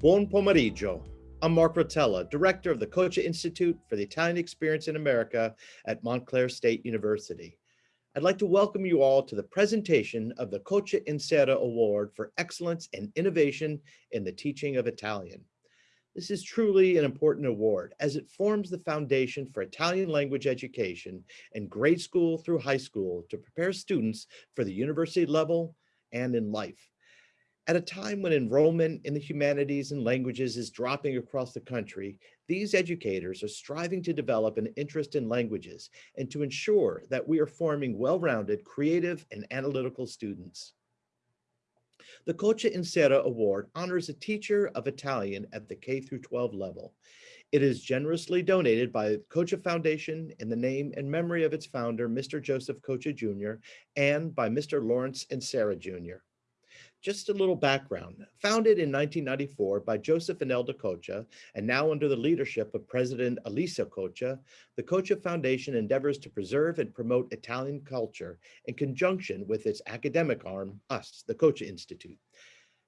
Buon pomeriggio. I'm Mark Rotella, director of the Coccia Institute for the Italian Experience in America at Montclair State University. I'd like to welcome you all to the presentation of the Coccia Inserra Award for Excellence and Innovation in the Teaching of Italian. This is truly an important award as it forms the foundation for Italian language education in grade school through high school to prepare students for the university level and in life. At a time when enrollment in the humanities and languages is dropping across the country, these educators are striving to develop an interest in languages and to ensure that we are forming well-rounded, creative, and analytical students. The Coccia Inserra Award honors a teacher of Italian at the K through 12 level. It is generously donated by the Coccia Foundation in the name and memory of its founder, Mr. Joseph Coccia Jr., and by Mr. Lawrence Inserra Jr. Just a little background. Founded in 1994 by Joseph and Elda Coccia, and now under the leadership of President Elisa Coccia, the Coccia Foundation endeavors to preserve and promote Italian culture in conjunction with its academic arm, us, the Coccia Institute.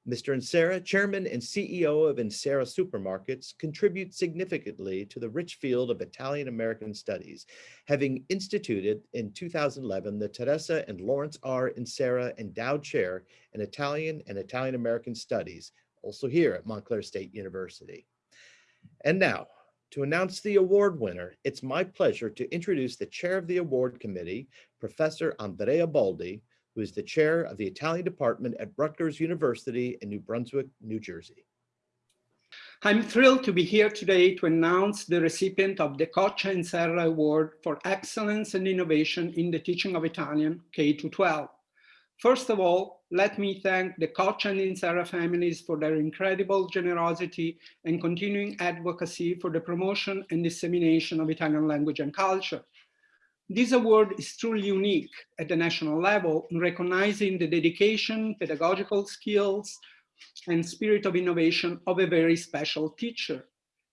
Mr. Inserra, chairman and CEO of Inserra Supermarkets, contribute significantly to the rich field of Italian-American studies, having instituted in 2011 the Teresa and Lawrence R. Inserra Endowed Chair in Italian and Italian-American Studies, also here at Montclair State University. And now, to announce the award winner, it's my pleasure to introduce the chair of the award committee, Professor Andrea Baldi, who is the chair of the Italian department at Rutgers University in New Brunswick, New Jersey. I'm thrilled to be here today to announce the recipient of the Coccia Inserra Award for Excellence and Innovation in the Teaching of Italian K-12. First of all, let me thank the Coccia and Inserra families for their incredible generosity and continuing advocacy for the promotion and dissemination of Italian language and culture. This award is truly unique at the national level in recognizing the dedication, pedagogical skills, and spirit of innovation of a very special teacher.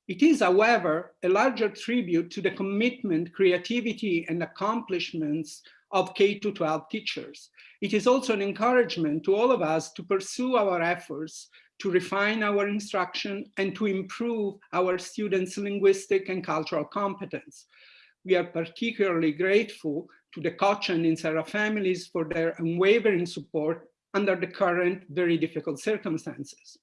It is, however, a larger tribute to the commitment, creativity, and accomplishments of K-12 teachers. It is also an encouragement to all of us to pursue our efforts to refine our instruction and to improve our students' linguistic and cultural competence we are particularly grateful to the Coccia and Inserra families for their unwavering support under the current very difficult circumstances.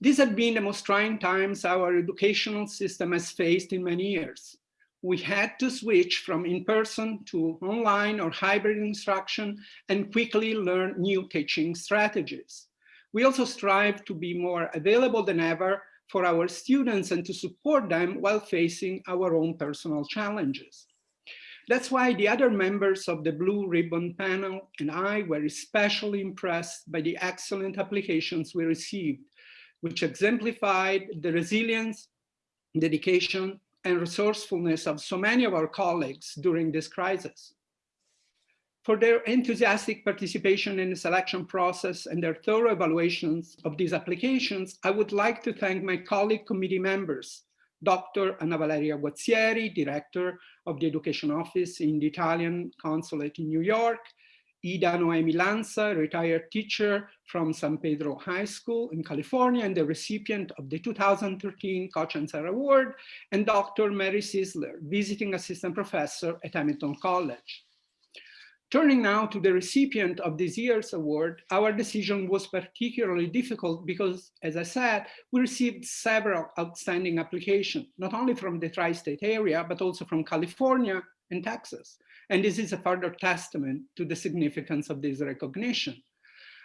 These have been the most trying times our educational system has faced in many years. We had to switch from in-person to online or hybrid instruction and quickly learn new teaching strategies. We also strive to be more available than ever for our students and to support them while facing our own personal challenges. That's why the other members of the Blue Ribbon panel and I were especially impressed by the excellent applications we received, which exemplified the resilience, dedication, and resourcefulness of so many of our colleagues during this crisis for their enthusiastic participation in the selection process and their thorough evaluations of these applications, I would like to thank my colleague committee members, Dr. Anna Valeria Guazzieri, Director of the Education Office in the Italian Consulate in New York, Ida Noemi Lanza, retired teacher from San Pedro High School in California and the recipient of the 2013 Coccia Inserra Award, and Dr. Mary Sisler, visiting assistant professor at Hamilton College. Turning now to the recipient of this year's award, our decision was particularly difficult because, as I said, we received several outstanding applications, not only from the tri-state area, but also from California and Texas. And this is a further testament to the significance of this recognition.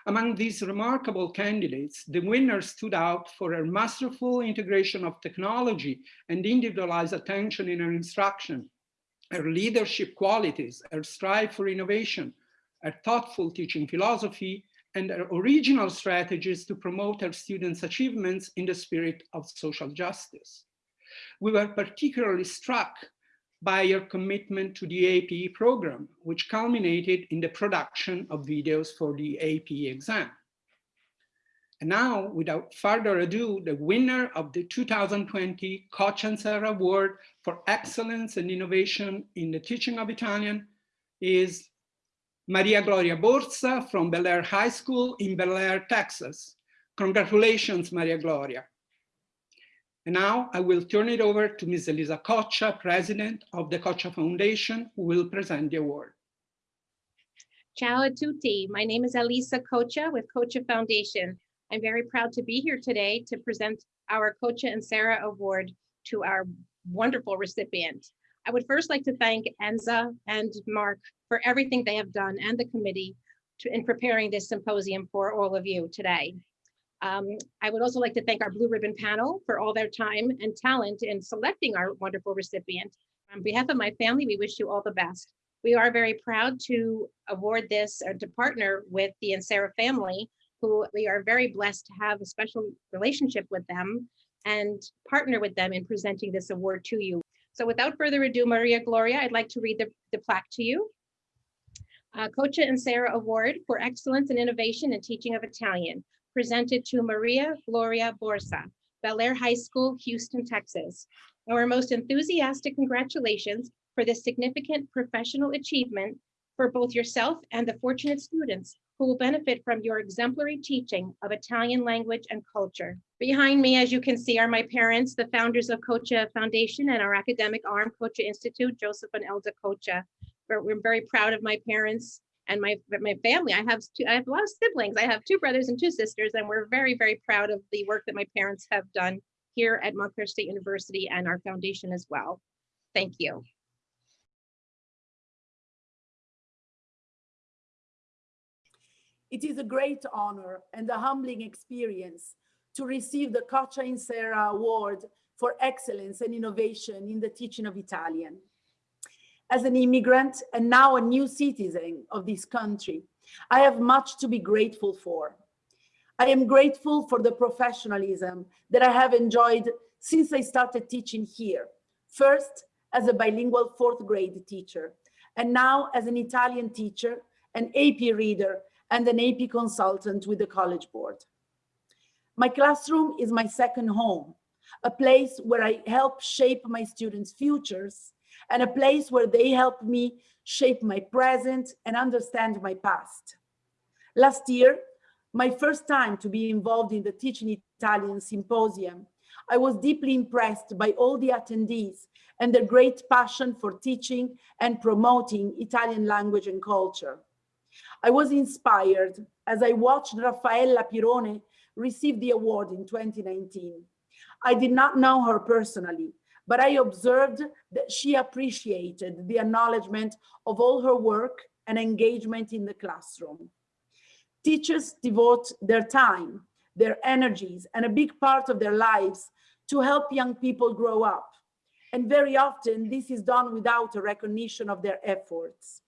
Among these remarkable candidates, the winner stood out for her masterful integration of technology and individualized attention in her instruction, her leadership qualities, her strive for innovation, her thoughtful teaching philosophy, and her original strategies to promote her students' achievements in the spirit of social justice. We were particularly struck by her commitment to the APE program, which culminated in the production of videos for the APE exam. And now, without further ado, the winner of the 2020 Coccia Inserra Award for Excellence and Innovation in the Teaching of Italian is Maria Gloria Borsa from Bellaire High School in Bellaire, Texas. Congratulations, Maria Gloria. And now I will turn it over to Ms. Elisa Coccia, President of the Coccia Foundation, who will present the award. Ciao a tutti. My name is Elisa Coccia with Coccia Foundation. I'm very proud to be here today to present our Coccia Inserra Award to our wonderful recipient. I would first like to thank Enza and Mark for everything they have done and the committee to, in preparing this symposium for all of you today. Um, I would also like to thank our Blue Ribbon panel for all their time and talent in selecting our wonderful recipient. On behalf of my family, we wish you all the best. We are very proud to award this or to partner with the Inserra family, who we are very blessed to have a special relationship with them and partner with them in presenting this award to you. So without further ado, Maria Gloria, I'd like to read the, the plaque to you. Uh, Coccia Inserra Award for Excellence in Innovation and Teaching of Italian, presented to Maria Gloria Borsa, Bellaire High School, Houston, Texas. Our most enthusiastic congratulations for this significant professional achievement for both yourself and the fortunate students who will benefit from your exemplary teaching of Italian language and culture. Behind me, as you can see, are my parents, the founders of Coccia Foundation and our academic arm, Coccia Institute, Joseph and Elda Coccia. We're, very proud of my parents and my, my family. I have two, I have a lot of siblings. I have two brothers and two sisters, and we're very, very proud of the work that my parents have done here at Montclair State University and our foundation as well. Thank you. It is a great honor and a humbling experience to receive the Coccia Inserra Award for Excellence and Innovation in the Teaching of Italian. As an immigrant and now a new citizen of this country, I have much to be grateful for. I am grateful for the professionalism that I have enjoyed since I started teaching here. First, as a bilingual fourth grade teacher, and now as an Italian teacher, an AP reader, and an AP consultant with the College Board. My classroom is my second home, a place where I help shape my students' futures and a place where they help me shape my present and understand my past. Last year, my first time to be involved in the Teaching Italian Symposium, I was deeply impressed by all the attendees and their great passion for teaching and promoting Italian language and culture. I was inspired as I watched Raffaella Pirone receive the award in 2019. I did not know her personally, but I observed that she appreciated the acknowledgement of all her work and engagement in the classroom. Teachers devote their time, their energies, and a big part of their lives to help young people grow up. And very often this is done without a recognition of their efforts.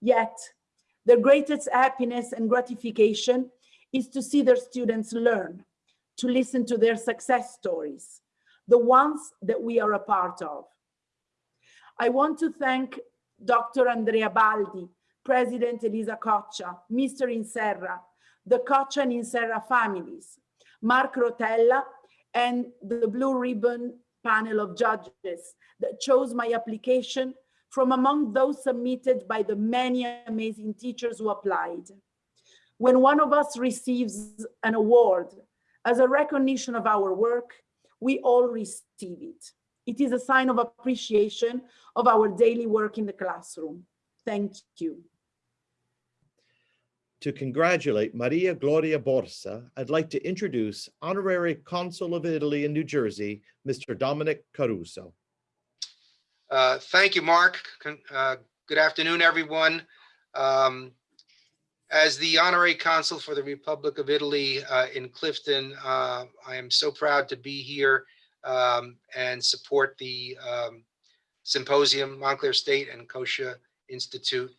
Yet their greatest happiness and gratification is to see their students learn, to listen to their success stories, the ones that we are a part of. I want to thank Dr. Andrea Baldi, President Elisa Coccia, Mr. Inserra, the Coccia and Inserra families, Mark Rotella, and the Blue Ribbon panel of judges that chose my application from among those submitted by the many amazing teachers who applied. When one of us receives an award as a recognition of our work, we all receive it. It is a sign of appreciation of our daily work in the classroom. Thank you. To congratulate Maria Gloria Borsa, I'd like to introduce Honorary Consul of Italy in New Jersey, Mr. Dominic Caruso. Uh, Thank you, Mark. Con- uh, Good afternoon, everyone. Um, As the honorary consul for the Republic of Italy uh, in Clifton, uh, I am so proud to be here um, and support the um, symposium, Montclair State and Coccia Institute.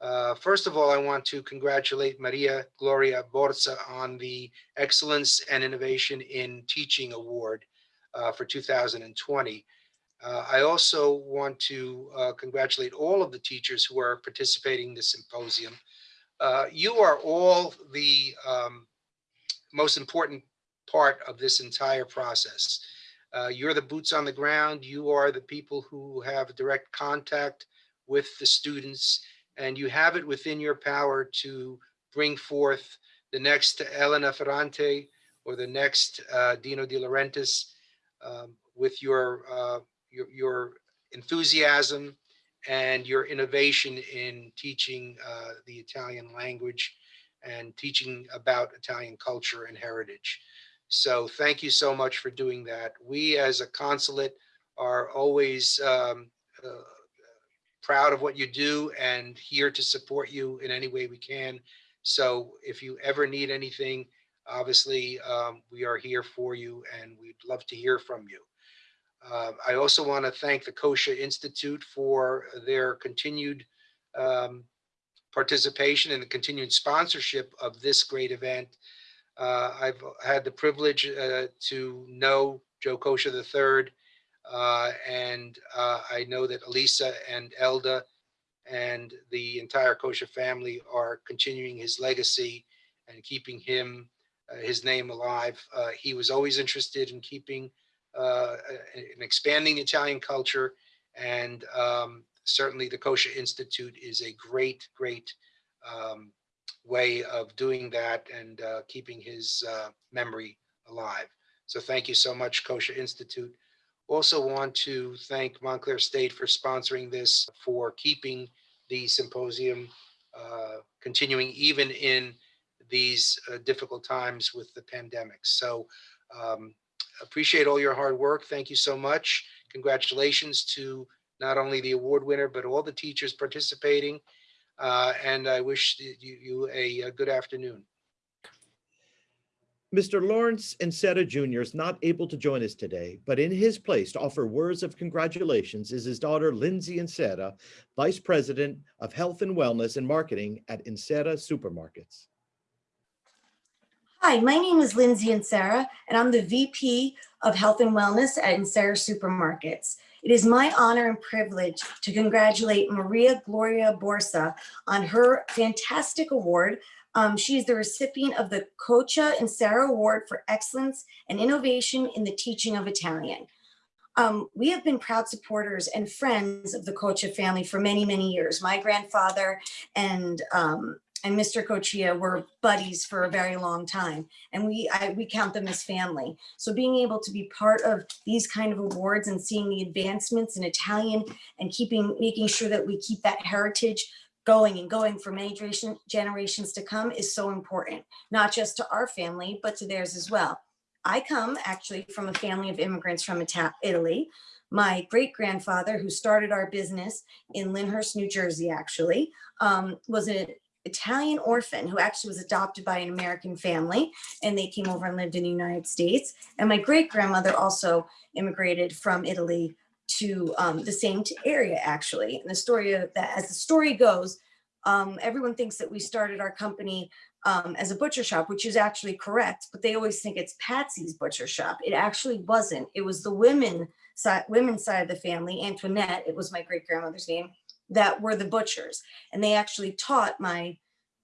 Uh, First of all, I want to congratulate Maria Gloria Borsa on the Excellence and Innovation in Teaching Award for 2020. Uh, I also want to uh, congratulate all of the teachers who are participating in the symposium. Uh, you are all the um, most important part of this entire process. Uh, you're the boots on the ground. You are the people who have direct contact with the students, and you have it within your power to bring forth the next Elena Ferrante or the next uh, Dino De Laurentiis um, with your, uh, your, your enthusiasm and your innovation in teaching uh, the Italian language and teaching about Italian culture and heritage. So thank you so much for doing that. We as a consulate are always um, uh, proud of what you do and here to support you in any way we can. So if you ever need anything, obviously um, we are here for you and we'd love to hear from you. Uh, I also want to thank the Coccia Institute for their continued um, participation and the continued sponsorship of this great event. Uh, I've had the privilege uh, to know Joe Coccia III, uh, and uh, I know that Elisa and Elda and the entire Coccia family are continuing his legacy and keeping him, uh, his name alive. He was always interested in keeping uh, in expanding Italian culture, and um, certainly the Coccia Institute is a great, great um, way of doing that and uh, keeping his uh, memory alive. So thank you so much, Coccia Institute. Also want to thank Montclair State for sponsoring this, for keeping the symposium uh, continuing even in these uh, difficult times with the pandemic. So um, appreciate all your hard work. Thank you so much. Congratulations to not only the award winner, but all the teachers participating. Uh, and I wish you, you a, a good afternoon. Mr. Lawrence Inserra Jr. is not able to join us today, but in his place to offer words of congratulations is his daughter, Lindsay Inserra, Vice President of Health and Wellness and Marketing at Inserra Supermarkets. Hi, my name is Lindsay Inserra, and I'm the VP of Health and Wellness at Inserra Supermarkets. It is my honor and privilege to congratulate Maria Gloria Borsa on her fantastic award. Um, she is the recipient of the Coccia Inserra Award for Excellence and Innovation in the Teaching of Italian. Um, we have been proud supporters and friends of the Coccia family for many, many years. My grandfather and um, and Mr. Coccia were buddies for a very long time, and we I, we count them as family. So being able to be part of these kind of awards and seeing the advancements in Italian and keeping making sure that we keep that heritage going and going for many generation, generations to come is so important, not just to our family, but to theirs as well. I come actually from a family of immigrants from Ita Italy. My great grandfather, who started our business in Lyndhurst, New Jersey, actually, um, was an Italian orphan who actually was adopted by an American family and they came over and lived in the United States. And my great grandmother also immigrated from Italy to um, the same area actually. And the story of that, as the story goes, um, everyone thinks that we started our company um, as a butcher shop, which is actually correct, but they always think it's Patsy's butcher shop. It actually wasn't. It was the women side, women's side of the family, Antoinette, it was my great grandmother's name, that were the butchers. And they actually taught my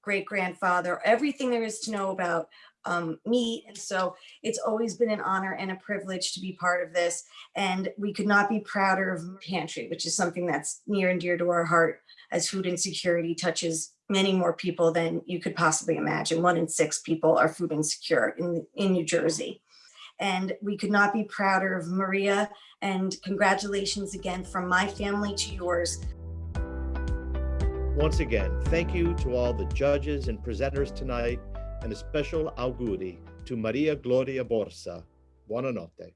great grandfather everything there is to know about um, meat. And so it's always been an honor and a privilege to be part of this. And we could not be prouder of Pantry, which is something that's near and dear to our heart as food insecurity touches many more people than you could possibly imagine. One in six people are food insecure in, in New Jersey. And we could not be prouder of Maria and congratulations again from my family to yours. Once again, thank you to all the judges and presenters tonight and a special auguri to Maria Gloria Borsa. Buonanotte.